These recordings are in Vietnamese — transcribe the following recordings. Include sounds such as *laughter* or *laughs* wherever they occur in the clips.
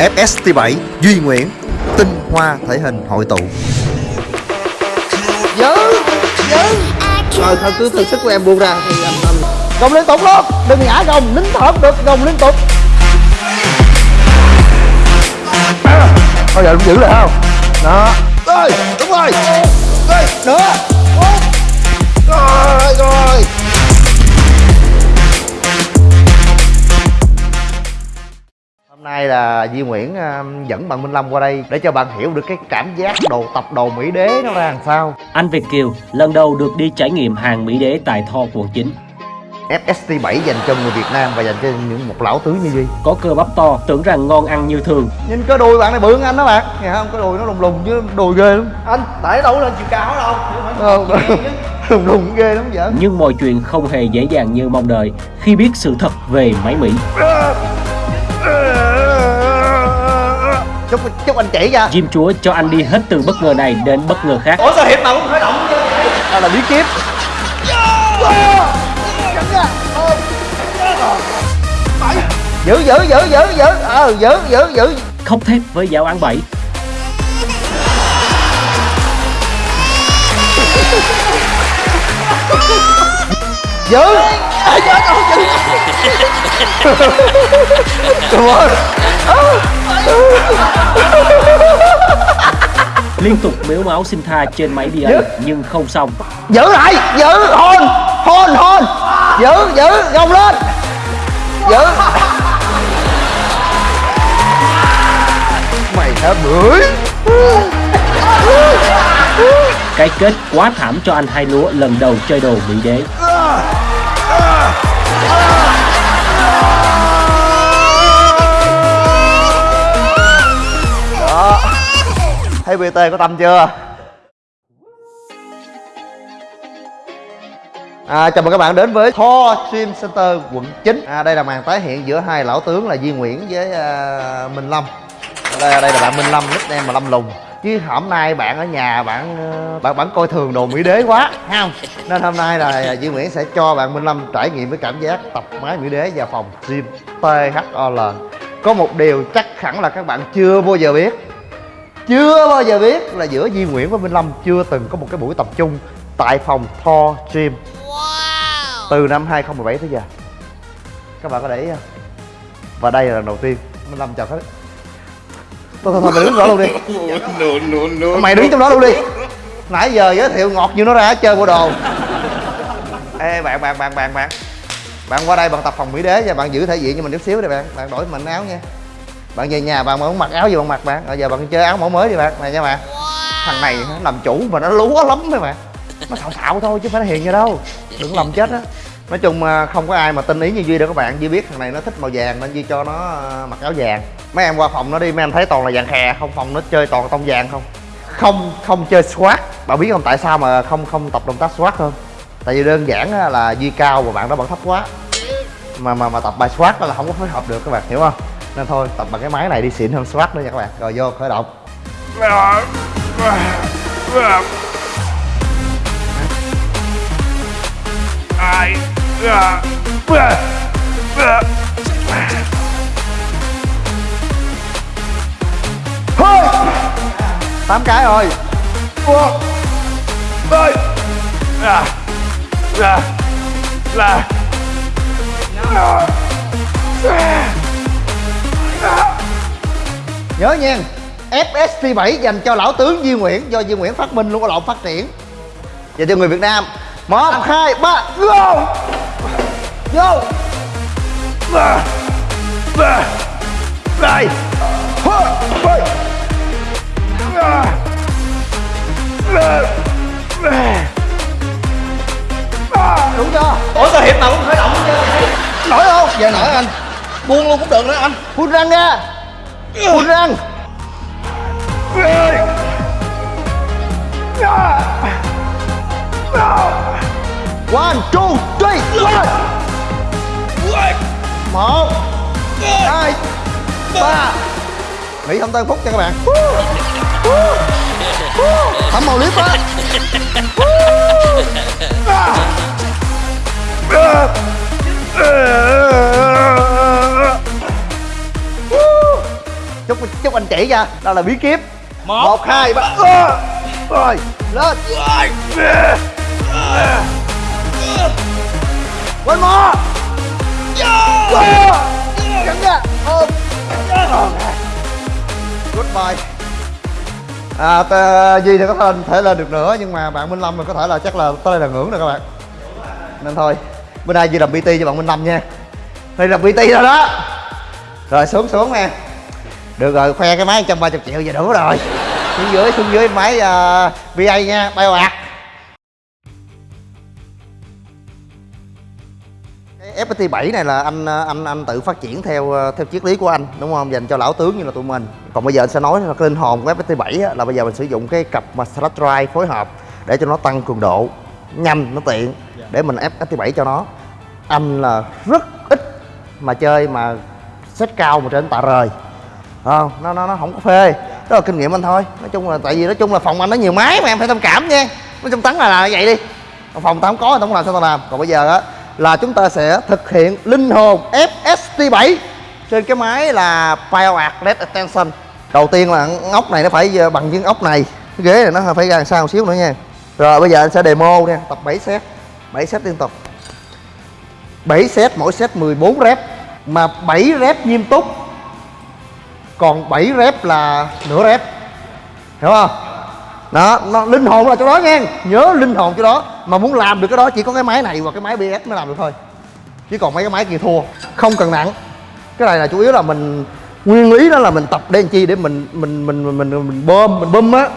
FST7 Duy Nguyễn Tinh hoa thể hình hội tụ. Giữ Giữ Rồi thôi cứ thử sức của em buông ra thì em, em... Gồng liên tục luôn Đừng ngã gồng nín thở cũng được Gồng liên tục. Thôi giờ đúng giữ lại không? Đó. Rồi đúng rồi. Rồi nữa Rồi rồi Hôm nay là Duy Nguyễn uh, dẫn bạn Minh Lâm qua đây để cho bạn hiểu được cái cảm giác đồ tập đồ Mỹ Đế nó ra làm sao. Anh Việt Kiều lần đầu được đi trải nghiệm hàng Mỹ Đế tại Tho quận 9. FST 7 dành cho người Việt Nam và dành cho những một lão tướng như Duy. Có cơ bắp to, tưởng rằng ngon ăn như thường. Nhìn cái đùi bạn này bự hơn anh đó bạn. Nghe không? Cái đùi nó lùng lùng chứ đùi ghê lắm. Anh, tại đâu lên chiều cao đâu. Không, lùng lùng ghê lắm vậy. Nhưng mọi chuyện không hề dễ dàng như mong đợi Khi biết sự thật về máy Mỹ Chúc, chúc anh chỉ ra Jim Chúa cho anh đi hết từ bất ngờ này đến bất ngờ khác. Ủa sao hiệp nào cũng khởi động chứ à, là bí kíp. Giữ giữ giữ giữ giữ. Ờ giữ giữ giữ. Khóc thép với giáo án 7 giữ. À, chết Liên tục mếu máu xin tha trên máy DA nhưng không xong. Giữ lại giữ hôn hôn hôn. Giữ giữ gồng lên. Giữ. Mày hả bưởi? Cái kết quá thảm cho anh hai lúa lần đầu chơi đồ Mỹ Đế thấy bt có tâm chưa? À, chào mừng các bạn đến với Thor Stream Center quận 9 à, Đây là màn tái hiện giữa hai lão tướng là Duy Nguyễn với à, Minh Lâm. Đây, đây là bạn Minh Lâm, nickname là Lâm Lùng. Chứ hôm nay bạn ở nhà bạn ờ, bạn bạn coi thường đồ Mỹ Đế quá không? Nên hôm nay là Duy Nguyễn sẽ cho bạn Minh Lâm trải nghiệm với cảm giác tập máy Mỹ Đế vào phòng gym THOL Có một điều chắc hẳn là các bạn chưa bao giờ biết chưa bao giờ biết là giữa Duy Nguyễn và Minh Lâm chưa từng có một cái buổi tập trung tại phòng Thor Gym. Từ năm 2017 tới giờ. Các bạn có để ý không? Và đây là lần đầu tiên Minh Lâm chào hết thôi thôi thôi mày đứng đó luôn đi. No, no, no. mày đứng trong đó luôn đi. Nãy giờ giới thiệu ngọt như nó ra hết chơi bộ đồ. Ê bạn bạn bạn bạn bạn. Bạn qua đây bạn tập phòng mỹ đế và bạn giữ thể diện cho mình chút xíu đi bạn. Bạn đổi mình áo nha bạn về nhà bạn muốn mặc áo gì bạn mặc bạn? Rồi giờ bạn chơi áo mẫu mới đi bạn này nha bạn. Thằng này nó làm chủ mà nó lúa lắm mấy bạn. Nó xạo xạo thôi chứ phải nó hiền gì đâu. Đừng lầm chết á. Nói chung à, không có ai mà tin ý như duy đâu các bạn. Duy biết thằng này nó thích màu vàng nên duy cho nó à, mặc áo vàng. Mấy em qua phòng nó đi mấy em thấy toàn là vàng khè không phòng nó chơi toàn tông vàng không? Không không chơi swat bạn biết không tại sao mà không không tập động tác swat không tại vì đơn giản là duy cao và bạn đó bạn thấp quá. Mà mà mà tập bài swat đó là không có phối hợp được các bạn hiểu không nên thôi tập bằng cái máy này đi xịn hơn swat nữa nha các bạn rồi vô khởi động Ai. thôi tám cái rồi Ơi. Là. Là. Là. Nhớ nha FST 7 dành cho lão tướng Duy Nguyễn do Duy Nguyễn phát minh luôn có lộn phát triển. Và cho người Việt Nam. Một hai ba go! Vô Đây. đúng chưa? Ủa sao hiệp nào cũng khởi động chứ nổi không? Giờ nổi anh. Buông luôn cũng được đó anh. Phun răng ra Hút răng one, two, three one một, hai, ba. Nghỉ không tới phút nha các bạn. Thấm màu clip á. Chúc chúc anh chỉ cho đó là bí kíp. Một. Hai ba. Rồi lên. Quên mò. Cắn ra ôm. Goodbye. À Duy thì có thể, thể lên được nữa nhưng mà bạn Minh Lâm thì có thể là chắc là tới đây là ngưỡng rồi các bạn. Nên thôi bữa nay Duy làm PT cho bạn Minh Lâm nha. Đây là PT rồi đó. Rồi xuống xuống nè được rồi khoe cái máy 130 triệu giờ đủ rồi. Xuống dưới xuống dưới máy uh, VA nha bay bạc cái FPT 7 này là anh ờ, anh anh tự phát triển theo ờ, theo triết lý của anh đúng không? Dành cho lão tướng như là tụi mình. Còn bây giờ anh sẽ nói là cái linh hồn của FPT 7 á, là bây giờ mình sử dụng cái cặp mà Slash Drive phối hợp để cho nó tăng cường độ nhanh nó tiện để mình ép FPT 7 cho nó. Anh là rất ít mà chơi mà set cao mà trên tạ rời ờ nó nó nó không có phê. Đó là kinh nghiệm anh thôi. Nói chung là tại vì nói chung là phòng anh nó nhiều máy mà em phải thông cảm nha. Nói chung tấn là, là vậy đi. Phòng tao không có tao không làm sao tao làm. Còn bây giờ á là chúng ta sẽ thực hiện linh hồn FST 7 trên cái máy là PowerArt LED Extension. Đầu tiên là ốc này nó phải ờ, bằng với ốc này. Cái ghế này nó phải ra làm sao một xíu nữa nha. Rồi bây giờ anh sẽ demo nha. Tập 7 set. 7 set liên tục. 7 set mỗi set 14 rep. Mà 7 rep nghiêm túc còn 7 rep là nửa rep. Hiểu không? Đó nó linh hồn là chỗ đó nha nhớ linh hồn chỗ đó. Mà muốn làm được cái đó chỉ có cái máy này và cái máy BS mới làm được thôi. Chứ còn mấy cái máy kia thua không cần nặng. Cái này là chủ yếu là mình nguyên lý đó là mình tập đen chi để mình mình mình mình mình, mình bơm mình bơm á.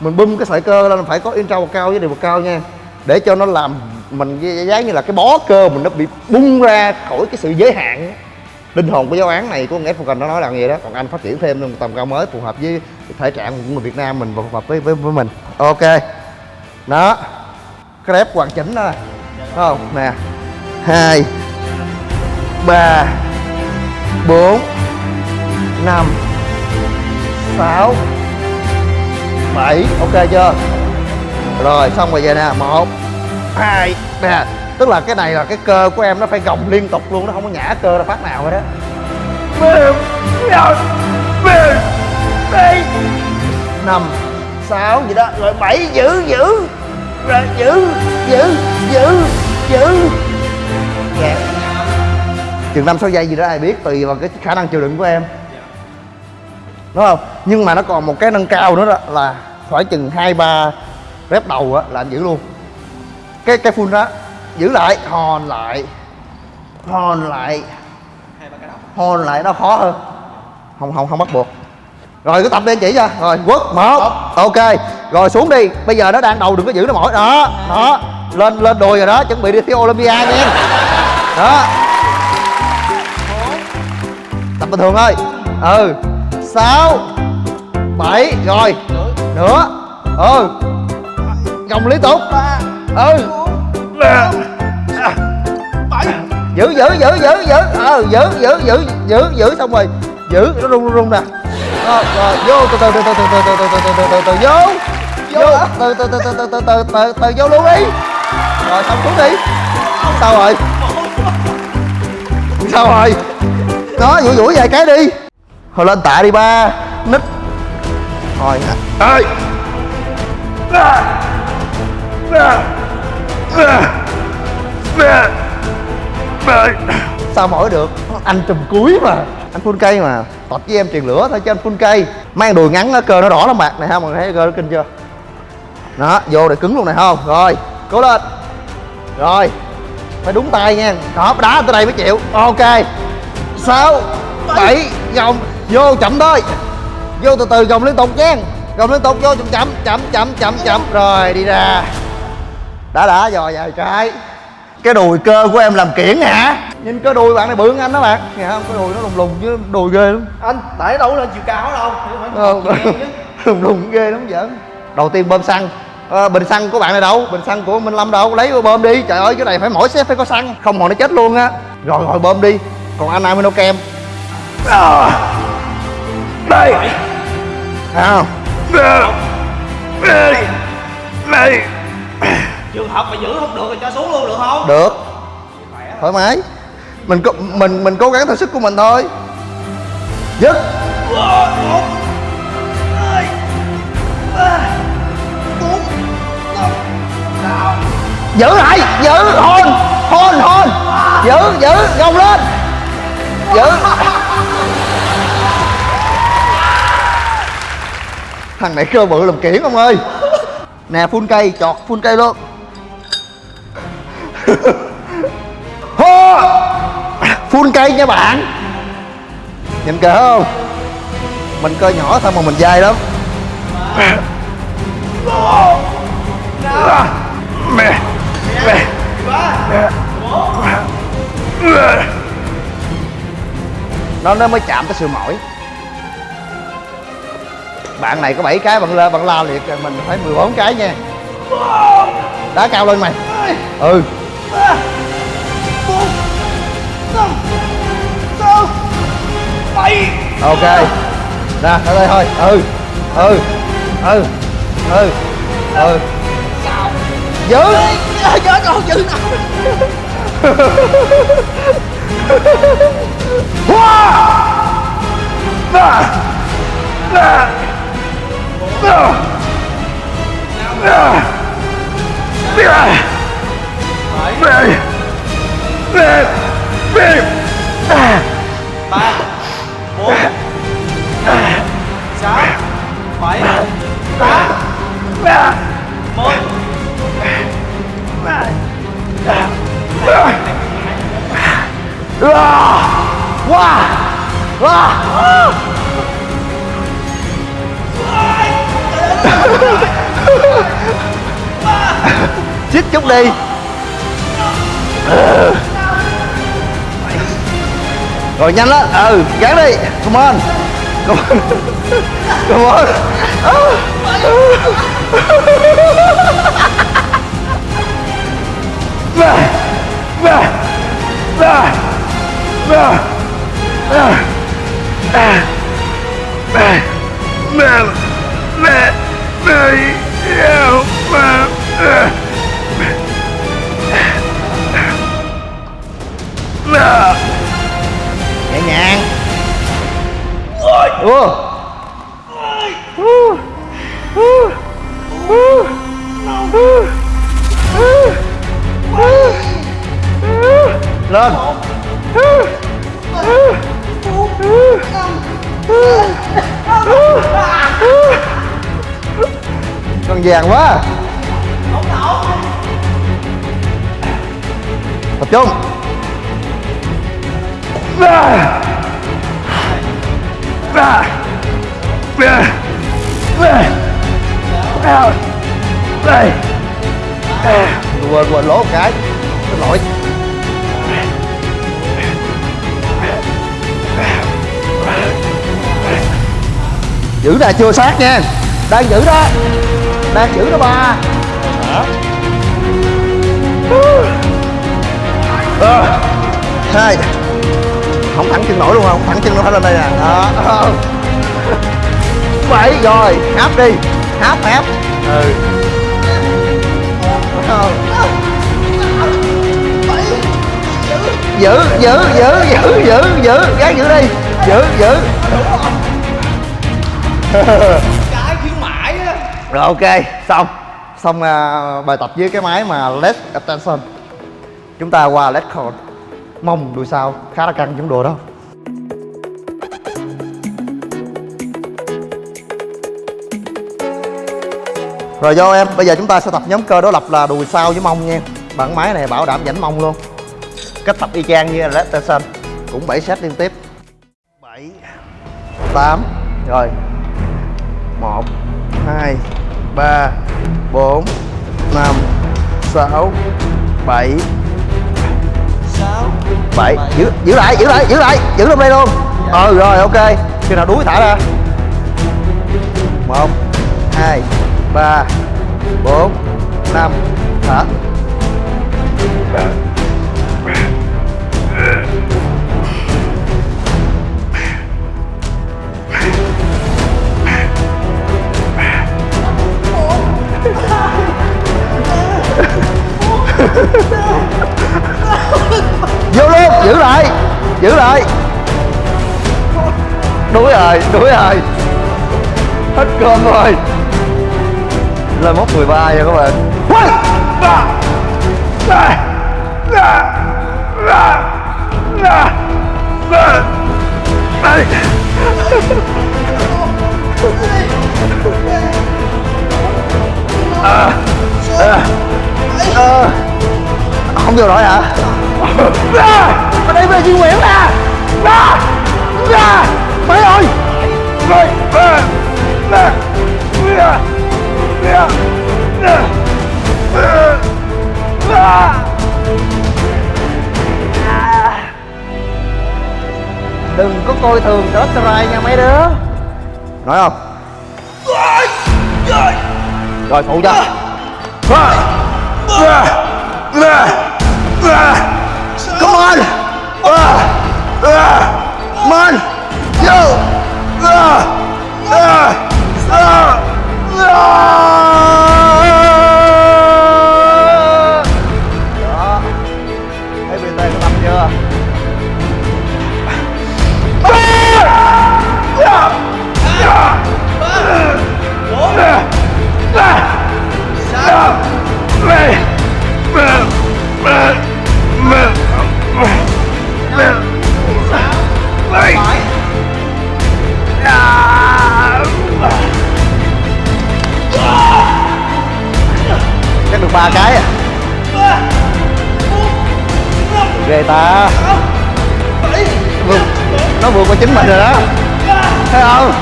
Mình bơm cái sợi cơ lên phải có intro cao với điều cao nha. Để cho nó làm mình giá như là cái bó cơ mình nó bị bung ra khỏi cái sự giới hạn linh hồn của giáo án này của Ed Falcon nó nói là như vậy đó. Còn anh phát triển thêm một tầm cao mới phù hợp với thể trạng của người Việt Nam mình và phù hợp với với, với mình. Ok. Đó. Cái hoàn chỉnh đó. Nè Thấy không? Nè. Hai. Ba. Bốn. Năm. Sáu. Bảy. Ok chưa? Rồi xong rồi về nè. Một. Hai. Nè tức là cái này là cái cơ của em nó phải gồng liên tục luôn, nó không có nhả cơ ra phát nào hết đó năm, sáu gì đó, rồi bảy, giữ giữ. Rồi giữ giữ giữ giữ. Dạ. Chừng năm, sáu giây gì đó ai biết, tùy vào cái khả năng chịu đựng của em. Đúng không? Nhưng mà nó còn một cái nâng cao nữa đó là phải chừng hai, ba rep đầu á là anh giữ luôn. Cái cái full đó giữ lại. Hòn lại. Hòn lại. Hòn lại nó khó hơn. Không không không bắt buộc. Rồi cứ tập đi, anh chỉ cho. Rồi, quất, một. Ok. Rồi xuống đi. Bây giờ nó đang đầu đừng có giữ nó mỏi. Đó đó. Lên lên đùi rồi đó. Chuẩn bị đi thi olympia nha. Đó. Tập bình thường thôi. Ừ. Sáu. Bảy. Rồi. Nữa ừ. Gồng liên tục. Ừ giữ giữ giữ giữ giữ ờ giữ giữ giữ giữ giữ xong rồi giữ nó rung rung nè rồi, vô từ từ từ từ từ từ từ từ từ từ từ từ vô vô từ từ từ từ từ từ từ từ từ vô luôn đi rồi xong xuống đi sao rồi sao rồi đó vũ vũ vài cái đi thôi lên tạ đi ba nít rồi ơi à à à à à sao mỏi được? Anh trùm cuối mà. Anh phun cây mà. Tập với em truyền lửa thôi cho anh phun cây. Mang đùi ngắn á, cơ nó đỏ lắm mặt này không mọi người thấy cơ nó kinh chưa? Đó vô để cứng luôn này không? Rồi cố lên. Rồi phải đúng tay nha. Đó đá tới đây mới chịu. Ok. Sáu bảy. gồng. Vô chậm thôi. Vô từ từ gồng liên tục nha. Gồng liên tục vô chậm chậm chậm chậm chậm chậm. Rồi đi ra. Đã đã rồi dài trái cái đùi cơ của em làm kiển hả? Nhìn cái đùi bạn này bự hơn anh đó bạn. Nghe không cái đùi nó lùng lùng chứ đùi ghê lắm. Anh tại đâu lên chiều cao đâu. Ờ, *laughs* lùng lùng ghê lắm giỡn. Đầu tiên bơm xăng. Ờ, bình xăng của bạn này đâu? Bình xăng của minh lâm đâu? Lấy bơm đi. Trời ơi cái này phải mỗi set phải có xăng. Không hồi nó chết luôn á. Rồi rồi bơm đi. Còn anh amino kem à đây. À đây. Đây trường hợp mà giữ không được thì cho xuống luôn được không? Được. Thoải mái. Mình mình mình cố gắng theo sức của mình thôi. Dứt. Giữ lại. Giữ. Hôn. Hôn hôn. Giữ giữ. Gồng lên. Giữ. Thằng này cơ bự làm kiển ông ơi. Nè phun cây chọt phun cây luôn full cây nha bạn. Nhìn kìa không? Mình cơ nhỏ thôi mà mình dai lắm. Mẹ mẹ nó nó mới chạm tới sự mỏi. Bạn này có 7 cái bạn la bạn la liệt mình phải 14 cái nha. Đá cao lên mày. Ừ. ok. Nè tới đây thôi. Ừ. Ừ. Ừ. Ừ. Ừ. Giữ giữ đâu giữ ba bốn sáu bảy tám mười wow wow chích chút đi rồi nhanh lên ừ gắn đi come on come on come on mẹ mẹ mẹ yêu mẹ mẹ nhẹ nhàng. Ủa. lên. Con vàng quá. Tập trung quên quên lỗ một cái. Xin lỗi. Giữ là chưa sát nha. Đang giữ đó. Đang giữ đó ba. Ờ. hai không thẳng chân nổi luôn không? Thẳng chân nó phải lên đây nè đó. *laughs* Bảy rồi áp đi. Áp áp ừ. Giữ giữ giữ giữ giữ giữ. Gái giữ đi. Giữ giữ. Cái khuyến mãi á rồi ok. Xong. Xong uh, bài tập với cái máy mà led attention. Chúng ta qua led core mông đùi sau khá là căng trong đồ đó. Rồi vô em, bây giờ chúng ta sẽ tập nhóm cơ đối lập là đùi sau với mông nha. Bản máy này bảo đảm dẫn mông luôn. Cách tập y chang như led attention cũng 7 set liên tiếp. 7 8 rồi. 1 2 3 4 5 6 7 7 giữ giữ lại giữ lại giữ lại giữ trong đây luôn. Ừ rồi ok. Khi nào đuối thả ra. 1 2 3 4 5 thở *laughs* vô luôn giữ lại giữ lại. Đuối rồi đuối rồi hết cơm rồi. Lên mốc 13 rồi các bạn. À, à, à, không vô nổi hả? Ở đây về Duy Nguyễn nè! Ra! Ra! Mấy ơi! Mẹ Mẹ đừng có coi thường tết trai nha mấy đứa. Nói không? Rồi phụ cho Come on! Uh, uh, come on! Yo! Uh, uh, uh, uh. Chắc được ba cái à. Ghê ta. Vượt, nó vượt qua chính mình rồi đó. Thấy không?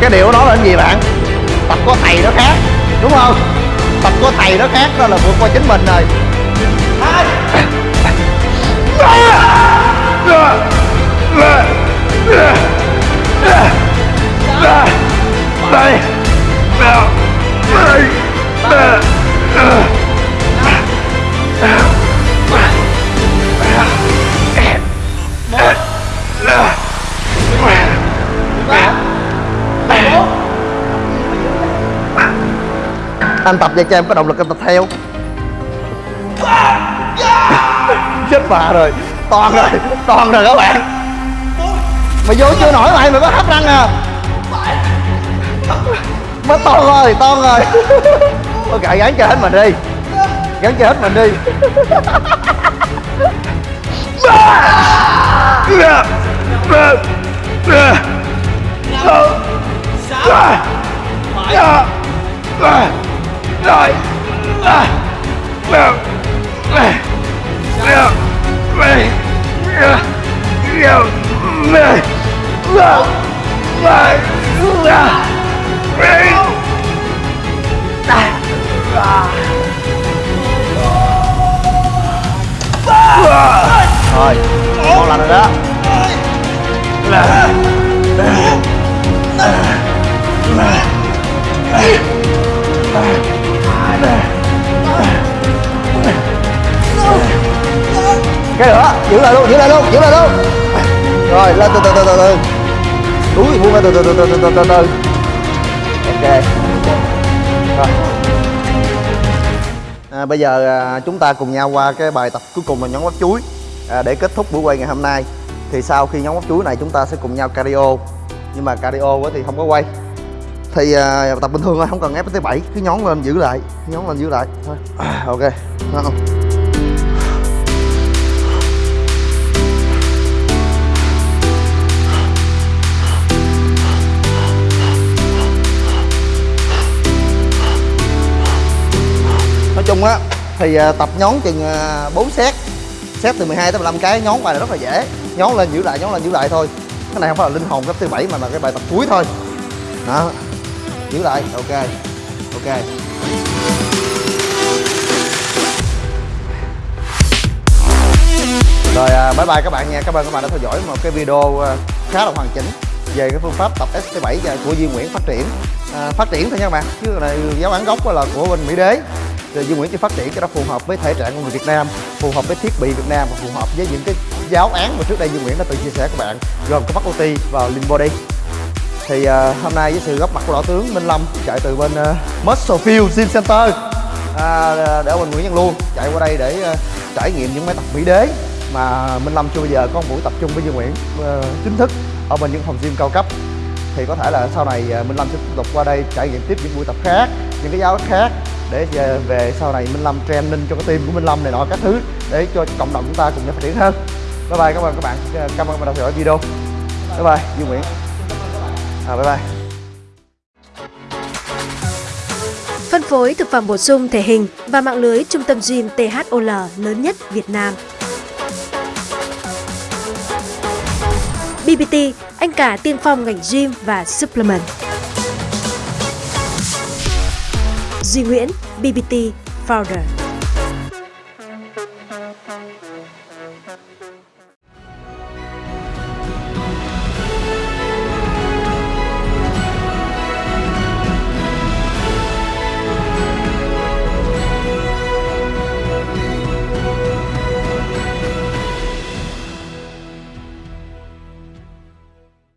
Cái điều của nó là cái gì bạn? Tập có thầy nó khác, đúng không? Tập có thầy nó khác đó là vượt qua chính mình rồi Mày anh tập vậy cho em có động lực em tập theo. Chết bà rồi. Toàn rồi toàn rồi các bạn. Mày vô chưa nổi mày mày có hấp răng à? Mới to rồi to rồi. Ok gắn cho hết mình đi. Gắn cho hết mình đi. Mẹ! Sáu bảy rồi à, à, à, à, à, à, Thôi, không làm được đó Là cái nữa giữ lại luôn giữ lại luôn giữ lại luôn. Rồi lên từ từ từ từ từ. Túi buông ra từ từ từ từ từ từ từ từ. Ok. Rồi. À, bây giờ à, chúng ta cùng nhau qua cái bài tập cuối cùng là nhóm bắp chuối. À, để kết thúc buổi quay ngày hôm nay thì sau khi nhóm bắp chuối này chúng ta sẽ cùng nhau cardio. Nhưng mà cardio thì không có quay thì à, tập bình thường thôi không cần ép tới 7 cứ nhón lên giữ lại nhón lên giữ lại. Thôi. À, ok Đúng không? nói chung á thì à, tập nhón chừng à, 4 set. Set từ 12 tới 15 cái nhón bài này rất là dễ. Nhón lên giữ lại nhón lên giữ lại thôi. Cái này không phải là linh hồn cấp thứ bảy mà là cái bài tập cuối thôi. Đó giữ lại. Ok ok. Rồi à, bye bye các bạn nha. Cảm ơn các bạn đã theo dõi một cái video à, khá là hoàn chỉnh về cái phương pháp tập ST7 của Duy Nguyễn phát triển. À, phát triển thôi nha các bạn. Chứ này giáo án gốc là của bên Mỹ Đế. Rồi Duy Nguyễn chỉ phát triển cho nó phù hợp với thể trạng của người Việt Nam phù hợp với thiết bị Việt Nam và phù hợp với những cái giáo án mà trước đây Duy Nguyễn đã từng chia sẻ các bạn gồm có Bắc OT và Limbo Body thì uh, hôm nay với sự góp mặt của lão tướng Minh Lâm chạy từ bên à, uh, Muscle Field Gym Center. À, à để mình Nguyễn Văn Luôn chạy qua đây để uh, trải nghiệm những máy tập mỹ đế mà Minh Lâm chưa bao giờ có một buổi tập trung với Dương Nguyễn uh, chính thức ở bên những phòng gym cao cấp. Thì có thể là sau này Minh Lâm sẽ tiếp tục qua đây trải nghiệm tiếp những buổi tập khác những cái giáo khác để về, về sau này Minh Lâm training cho cái team của Minh Lâm này nọ các thứ để cho cộng đồng chúng ta cùng nhau phát triển hơn. Bye bye các bạn các bạn cảm ơn các bạn đã theo dõi video. Bye bye Dương Nguyễn à, bye bye Phân phối thực phẩm bổ sung thể hình và mạng lưới trung tâm gym THOL lớn nhất Việt Nam. BBT, anh cả tiên phong ngành gym và supplement. Duy Nguyễn, BBT Founder.